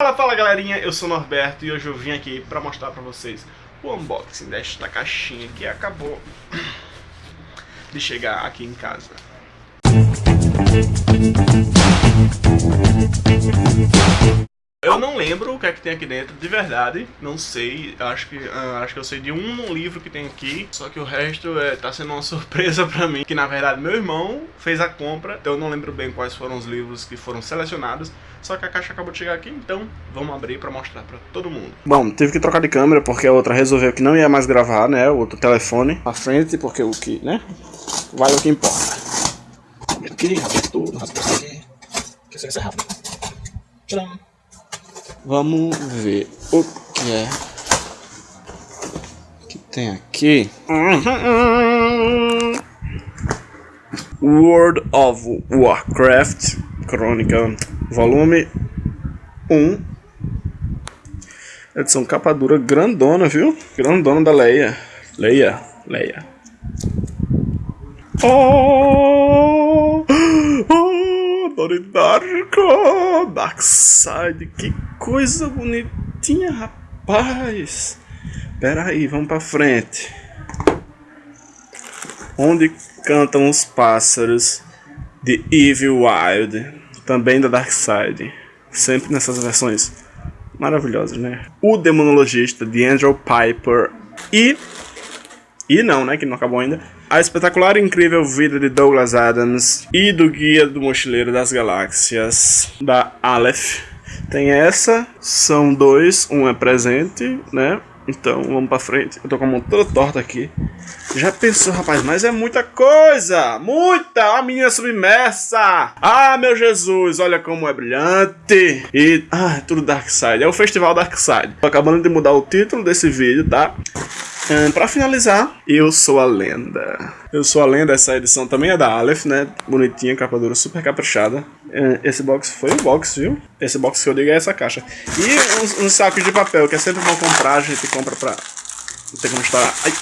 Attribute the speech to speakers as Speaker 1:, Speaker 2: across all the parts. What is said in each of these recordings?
Speaker 1: Fala, fala galerinha, eu sou o Norberto e hoje eu vim aqui pra mostrar pra vocês o unboxing desta caixinha que acabou de chegar aqui em casa. Eu não lembro o que é que tem aqui dentro, de verdade, não sei, acho que, uh, acho que eu sei de um livro que tem aqui, só que o resto é, tá sendo uma surpresa pra mim, que na verdade meu irmão fez a compra, então eu não lembro bem quais foram os livros que foram selecionados, só que a caixa acabou de chegar aqui, então vamos abrir pra mostrar pra todo mundo.
Speaker 2: Bom, tive que trocar de câmera porque a outra resolveu que não ia mais gravar, né, o outro telefone à frente, porque o que, né, vale o que importa. Aqui, rasga tudo, aqui, que isso vai ser rápido. Tcharam! Vamos ver o que é que tem aqui. World of Warcraft Crônica, volume 1. Edição capa dura grandona, viu? Grandona da Leia. Leia, Leia. Oh! Darko, Darkseid, que coisa bonitinha, rapaz. Pera aí, vamos pra frente. Onde cantam os pássaros de Evil Wild, também da Darkseid. Sempre nessas versões maravilhosas, né? O Demonologista de Andrew Piper e e não, né, que não acabou ainda. A espetacular e incrível vida de Douglas Adams e do Guia do Mochileiro das Galáxias, da Aleph. Tem essa, são dois, um é presente, né? Então vamos pra frente. Eu tô com a mão toda torta aqui. Já pensou, rapaz, mas é muita coisa! Muita! A menina submersa! Ah, meu Jesus, olha como é brilhante! E. Ah, é tudo Dark Side. É o Festival Dark Side. Tô acabando de mudar o título desse vídeo, tá? Pra finalizar, eu sou a lenda. Eu sou a lenda, essa edição também é da Aleph, né? Bonitinha, capa dura, super caprichada. Um, esse box foi o box, viu? Esse box que eu digo é essa caixa. E uns, uns sacos de papel, que é sempre bom comprar, a gente compra pra... Não tem como estourar. Ai.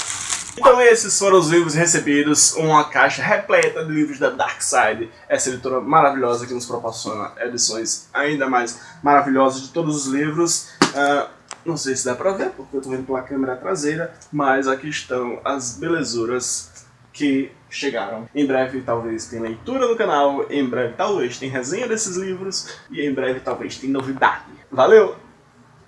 Speaker 1: Então esses foram os livros recebidos, uma caixa repleta de livros da Dark Side, essa editora maravilhosa que nos proporciona edições ainda mais maravilhosas de todos os livros. Uh, não sei se dá pra ver, porque eu tô vendo pela câmera traseira, mas aqui estão as belezuras que chegaram. Em breve talvez tem leitura no canal, em breve talvez tem resenha desses livros, e em breve talvez tem novidade. Valeu!